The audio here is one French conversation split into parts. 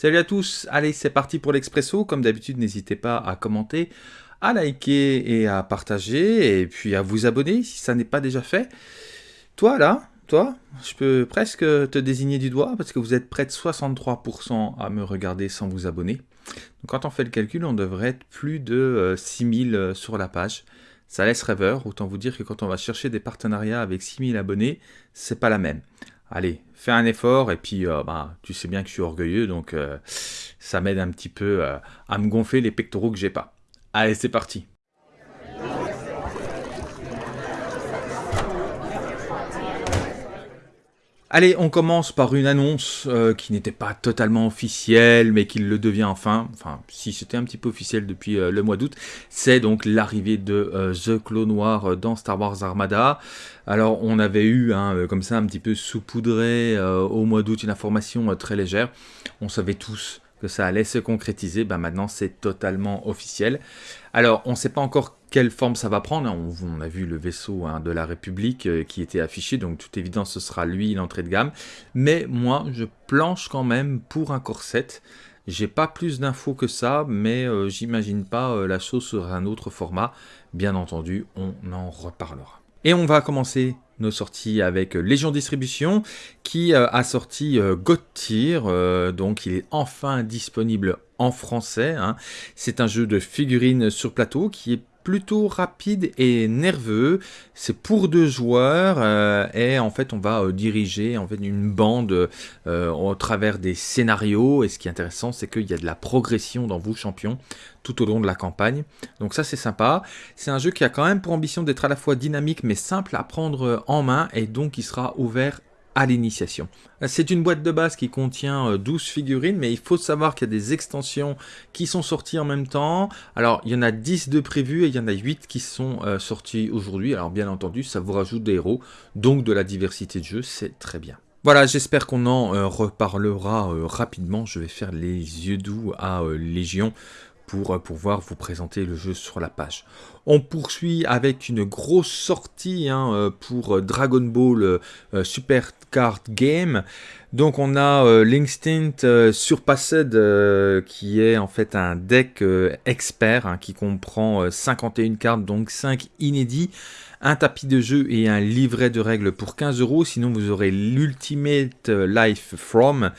Salut à tous, allez c'est parti pour l'Expresso, comme d'habitude n'hésitez pas à commenter, à liker et à partager, et puis à vous abonner si ça n'est pas déjà fait. Toi là, toi, je peux presque te désigner du doigt parce que vous êtes près de 63% à me regarder sans vous abonner. Donc quand on fait le calcul, on devrait être plus de 6000 euh, sur la page. Ça laisse rêveur, autant vous dire que quand on va chercher des partenariats avec 6000 abonnés, c'est pas la même allez, fais un effort, et puis euh, bah, tu sais bien que je suis orgueilleux, donc euh, ça m'aide un petit peu euh, à me gonfler les pectoraux que j'ai pas. Allez, c'est parti Allez, on commence par une annonce euh, qui n'était pas totalement officielle, mais qui le devient enfin. Enfin, si c'était un petit peu officiel depuis euh, le mois d'août, c'est donc l'arrivée de euh, The Clone Noir dans Star Wars Armada. Alors, on avait eu, hein, comme ça, un petit peu saupoudré au mois d'août une information très légère. On savait tous que ça allait se concrétiser, ben maintenant c'est totalement officiel. Alors on ne sait pas encore quelle forme ça va prendre, on, a vu le vaisseau hein, de la République euh, qui était affiché, donc toute évidence ce sera lui l'entrée de gamme, mais moi je planche quand même pour un corset, j'ai pas plus d'infos que ça, mais euh, j'imagine pas euh, la chose sur un autre format, bien entendu on en reparlera. Et on va commencer nos sorties avec Légion Distribution qui a sorti God donc il est enfin disponible en français. Hein. C'est un jeu de figurines sur plateau qui est plutôt rapide et nerveux. C'est pour deux joueurs euh, et en fait on va euh, diriger en fait une bande euh, au travers des scénarios. Et ce qui est intéressant, c'est qu'il y a de la progression dans vos champions tout au long de la campagne. Donc ça c'est sympa. C'est un jeu qui a quand même pour ambition d'être à la fois dynamique mais simple à prendre en main et donc il sera ouvert l'initiation. C'est une boîte de base qui contient 12 euh, figurines, mais il faut savoir qu'il y a des extensions qui sont sorties en même temps. Alors, il y en a 10 de prévus et il y en a 8 qui sont euh, sortis aujourd'hui. Alors, bien entendu, ça vous rajoute des héros, donc de la diversité de jeu, c'est très bien. Voilà, j'espère qu'on en euh, reparlera rapidement. Je vais faire les yeux doux à Légion pour euh, pouvoir vous présenter le jeu sur la page. On poursuit avec une grosse sortie hein, euh, pour Dragon Ball euh, Super Card Game. Donc on a l'Instinct Surpassed qui est en fait un deck expert hein, qui comprend 51 cartes, donc 5 inédits un tapis de jeu et un livret de règles pour 15 euros. Sinon, vous aurez l'Ultimate Life From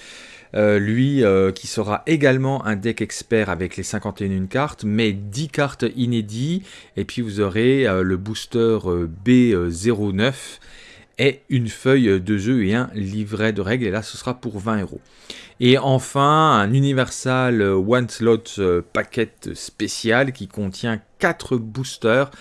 euh, lui euh, qui sera également un deck expert avec les 51 cartes, mais 10 cartes inédites, et puis vous aurez euh, le booster B09 et une feuille de jeu et un livret de règles, et là ce sera pour 20 euros. Et enfin, un Universal One Slot Packet spécial qui contient 4 boosters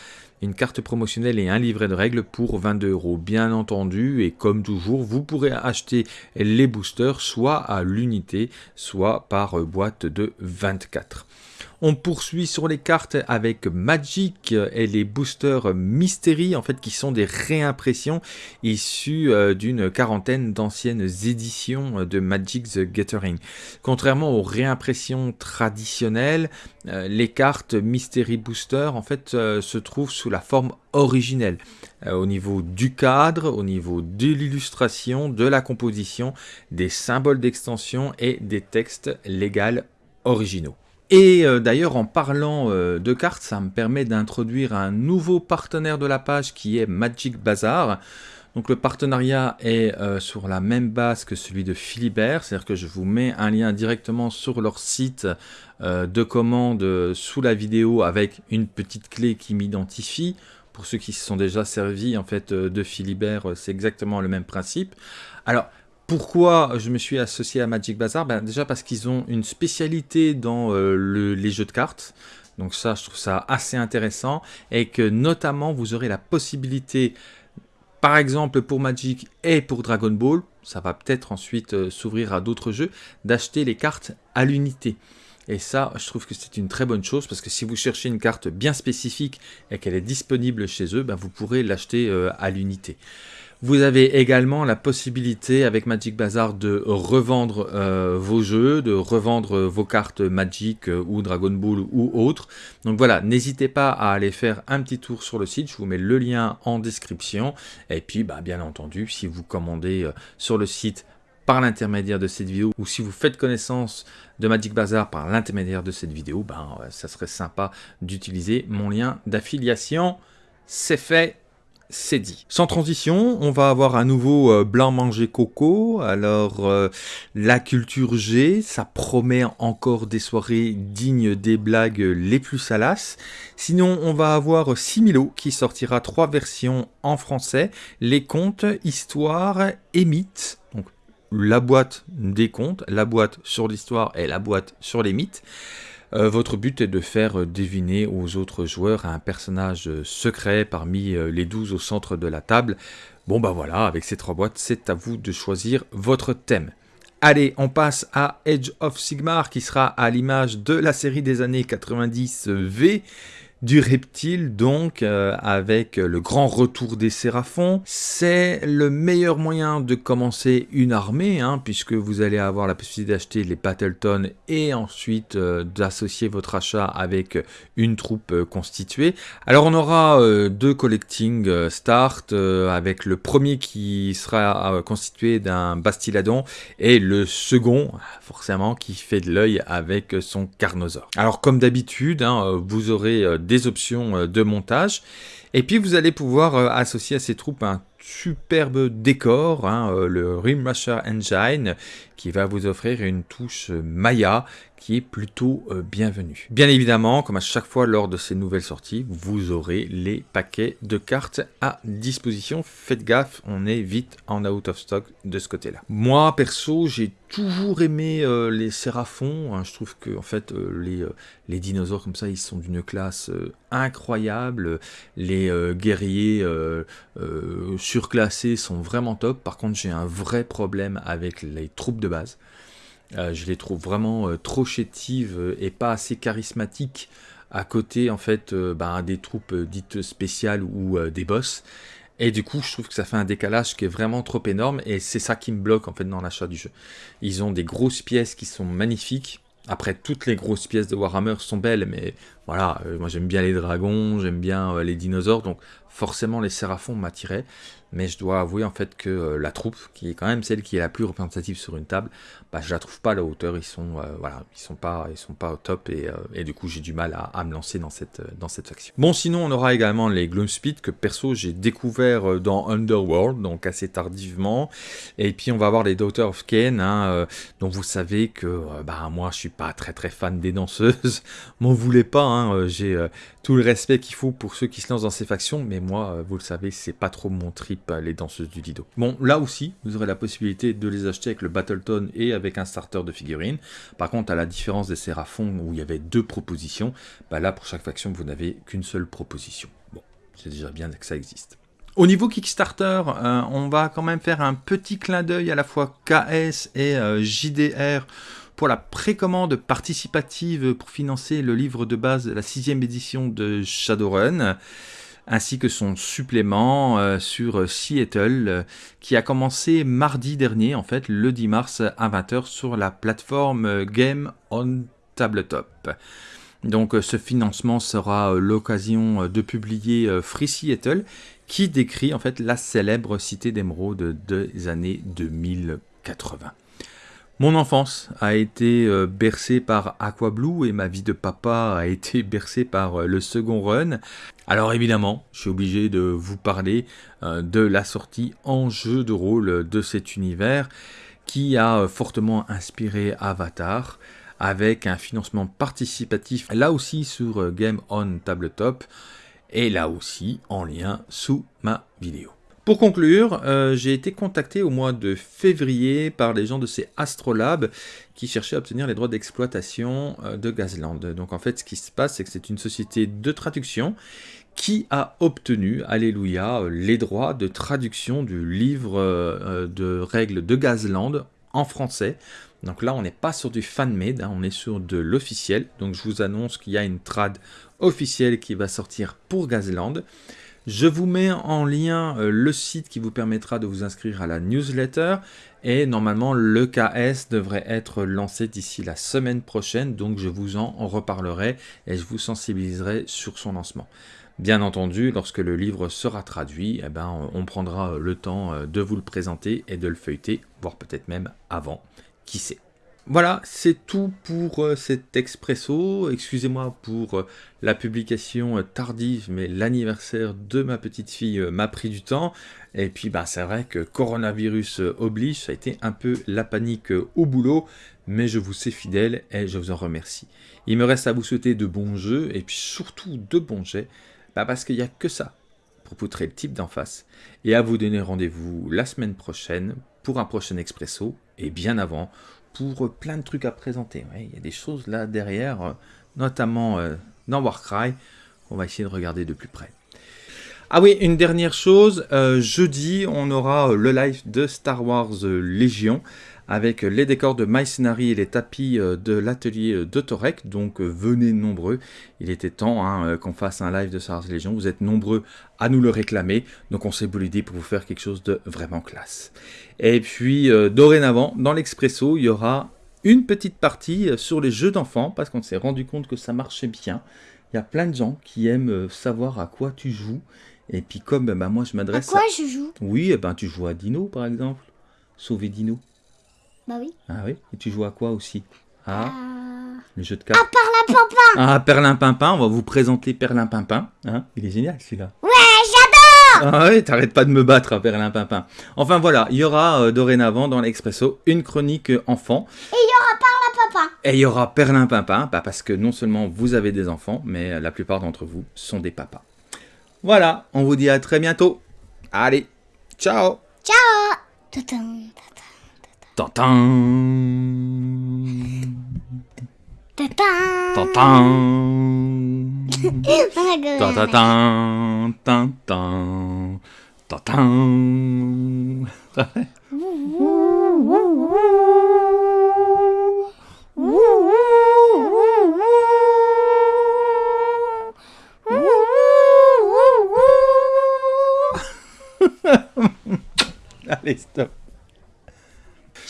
une carte promotionnelle et un livret de règles pour 22 euros. Bien entendu, et comme toujours, vous pourrez acheter les boosters soit à l'unité, soit par boîte de 24. On poursuit sur les cartes avec Magic et les boosters Mystery, en fait, qui sont des réimpressions issues euh, d'une quarantaine d'anciennes éditions de Magic the Gathering. Contrairement aux réimpressions traditionnelles, euh, les cartes Mystery Booster, en fait, euh, se trouvent sous la forme originelle, au niveau du cadre, au niveau de l'illustration, de la composition, des symboles d'extension et des textes légaux originaux. Et euh, d'ailleurs, en parlant euh, de cartes, ça me permet d'introduire un nouveau partenaire de la page qui est Magic Bazaar. Donc le partenariat est euh, sur la même base que celui de Philibert, c'est-à-dire que je vous mets un lien directement sur leur site de commande sous la vidéo avec une petite clé qui m'identifie. Pour ceux qui se sont déjà servis en fait de Philibert, c'est exactement le même principe. Alors, pourquoi je me suis associé à Magic Bazaar? Ben Déjà parce qu'ils ont une spécialité dans euh, les jeux de cartes. Donc ça, je trouve ça assez intéressant. Et que notamment, vous aurez la possibilité, par exemple pour Magic et pour Dragon Ball, ça va peut-être ensuite euh, s'ouvrir à d'autres jeux, d'acheter les cartes à l'unité. Et ça, je trouve que c'est une très bonne chose parce que si vous cherchez une carte bien spécifique et qu'elle est disponible chez eux, ben vous pourrez l'acheter euh, à l'unité. Vous avez également la possibilité avec Magic Bazaar de revendre euh, vos jeux, de revendre vos cartes Magic euh, ou Dragon Ball ou autres. Donc voilà, n'hésitez pas à aller faire un petit tour sur le site, je vous mets le lien en description. Et puis bah, bien entendu, si vous commandez euh, sur le site par l'intermédiaire de cette vidéo, ou si vous faites connaissance de Magic Bazar par l'intermédiaire de cette vidéo, ben, ça serait sympa d'utiliser mon lien d'affiliation. C'est fait, c'est dit. Sans transition, on va avoir un nouveau euh, blanc manger coco. Alors, euh, la culture G, ça promet encore des soirées dignes des blagues les plus salaces. Sinon, on va avoir Similo qui sortira trois versions en français. Les contes, histoires et mythes. Donc, la boîte des contes, la boîte sur l'histoire et la boîte sur les mythes. Euh, votre but est de faire euh, deviner aux autres joueurs un personnage euh, secret parmi les 12 au centre de la table. Bon bah voilà, avec ces trois boîtes, c'est à vous de choisir votre thème. Allez, on passe à Edge of Sigmar qui sera à l'image de la série des années 90 V du reptile donc euh, avec le grand retour des séraphons. C'est le meilleur moyen de commencer une armée hein, puisque vous allez avoir la possibilité d'acheter les Battleton et ensuite euh, d'associer votre achat avec une troupe euh, constituée. Alors on aura deux collecting start avec le premier qui sera constitué d'un Bastiladon et le second forcément qui fait de l'œil avec son Carnosaur. Alors comme d'habitude hein, vous aurez des options euh, de montage. Et puis vous allez pouvoir euh, associer à ces troupes un superbe décor, hein, euh, le Rimrusher Engine, qui va vous offrir une touche Maya qui est plutôt bienvenue. Bien évidemment, comme à chaque fois lors de ces nouvelles sorties, vous aurez les paquets de cartes à disposition. Faites gaffe, on est vite en out of stock de ce côté-là. Moi, perso, j'ai toujours aimé euh, les séraphons. Hein. je trouve que en fait euh, les, euh, les, dinosaures comme ça, ils sont d'une classe incroyable. Les guerriers surclassés sont vraiment top. Par contre, j'ai un vrai problème avec les troupes de base. Je les trouve vraiment trop chétives et pas assez charismatiques à côté en fait bah, des troupes dites spéciales ou des boss. Et du coup, je trouve que ça fait un décalage qui est vraiment trop énorme et c'est ça qui me bloque en fait dans l'achat du jeu. Ils ont des grosses pièces qui sont magnifiques. Après, toutes les grosses pièces de Warhammer sont belles, mais voilà, euh, moi j'aime bien les dragons, j'aime bien euh, les dinosaures, donc forcément les séraphons m'attiraient. Mais je dois avouer en fait que euh, la troupe, qui est quand même celle qui est la plus représentative sur une table, bah, je la trouve pas à la hauteur, ils sont, sont, pas, ils sont pas au top, et, et du coup j'ai du mal à, me lancer dans cette, faction. Bon sinon on aura également les Gloomspeed, que perso j'ai découvert dans Underworld, donc assez tardivement, et puis on va avoir les Daughters of Cain, hein, dont vous savez que bah, moi je suis pas très très fan des danseuses, m'en voulez pas, hein, j'ai tout le respect qu'il faut pour ceux qui se lancent dans ces factions, mais moi vous le savez c'est pas trop mon trip les danseuses du Lido. Bon, là aussi, vous aurez la possibilité de les acheter avec le Battleton et avec un starter de figurines. Par contre, à la différence des Séraphons où il y avait deux propositions, bah là, pour chaque faction, vous n'avez qu'une seule proposition. Bon, c'est déjà bien que ça existe. Au niveau Kickstarter, euh, on va quand même faire un petit clin d'œil à la fois KS et euh, JDR pour la précommande participative pour financer le livre de base, la sixième édition de Shadowrun ainsi que son supplément euh, sur Seattle, euh, qui a commencé mardi dernier, en fait, le 10 mars à 20h sur la plateforme Game on Tabletop. Donc ce financement sera euh, l'occasion de publier Free Seattle, qui décrit en fait la célèbre cité d'émeraude des années 2080. Mon enfance a été bercée par Aqua Blue et ma vie de papa a été bercée par le second run. Alors évidemment, je suis obligé de vous parler euh, de la sortie en jeu de rôle de cet univers qui a euh, fortement inspiré Avatar avec un financement participatif là aussi sur euh, Game On Tabletop et là aussi en lien sous ma vidéo. Pour conclure, j'ai été contacté au mois de février par les gens de ces Astrolab qui cherchaient à obtenir les droits d'exploitation de Gazland. Donc en fait, ce qui se passe, c'est que c'est une société de traduction qui a obtenu, alléluia, les droits de traduction du livre euh, de règles de Gazland en français. Donc là, on n'est pas sur du fan-made, hein, on est sur de l'officiel. Donc je vous annonce qu'il y a une trad officielle qui va sortir pour Gazland. Je vous mets en lien euh, le site qui vous permettra de vous inscrire à la newsletter et normalement le KS devrait être lancé d'ici la semaine prochaine donc je vous en reparlerai et je vous sensibiliserai sur son lancement. Bien entendu, lorsque le livre sera traduit, eh ben, on prendra le temps euh, de vous le présenter et de le feuilleter, voire peut-être même avant, qui sait? Voilà, c'est tout pour euh, cet expresso. Excusez-moi pour euh, la publication euh, tardive, mais l'anniversaire de ma petite fille m'a pris du temps. Et puis, bah, c'est vrai que coronavirus oblige, ça a été un peu la panique au boulot, mais je vous sais fidèle et je vous en remercie. Il me reste à vous souhaiter de bons jeux et puis surtout de bons jets, bah, parce qu'il n'y a que ça pour poutrer le type d'en face. Et à vous donner rendez-vous la semaine prochaine pour un prochain expresso et bien avant pour plein de trucs à présenter. il y a des choses là derrière, euh, notamment euh, dans Warcry, qu'on va essayer de regarder de plus près. Ah oui, une dernière chose, euh, jeudi, on aura le live de Star Wars Légion avec les décors de My et les tapis euh, de l'atelier euh, de Torek. Donc euh, venez nombreux. Il était temps hein, qu'on fasse un live de Star Wars Légion. Vous êtes nombreux à nous le réclamer. Donc on s'est voulu l'idée pour vous faire quelque chose de vraiment classe. Et puis dorénavant, dans l'Expresso, il y aura une petite partie sur les jeux d'enfants parce qu'on s'est rendu compte que ça marchait bien. Il y a plein de gens qui aiment savoir à quoi tu joues. Et puis comme bah, moi je m'adresse à... quoi je joue? Oui, eh ben, tu joues à Dino par exemple. Sauver Dino. Bah oui. Ah oui Et tu joues à quoi aussi? Ah euh... Le jeu de cartes. Ah, Perlin Ah, Perlin Pimpin, on va vous présenter Perlin Pimpin. Hein Il est génial celui-là. Ouais, j'adore Ah oui, t'arrêtes pas de me battre, hein, Perlin Pimpin. Enfin voilà, il y aura euh, dorénavant dans l'Expresso une chronique enfant. Et il y aura Perlin Pimpin. Et il y aura Perlin Pimpin, bah, parce que non seulement vous avez des enfants, mais euh, la plupart d'entre vous sont des papas. Voilà, on vous dit à très bientôt. Allez, ciao Ciao Allez, stop.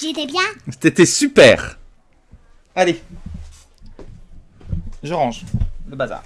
J'étais bien C'était super. Allez. Je range le bazar.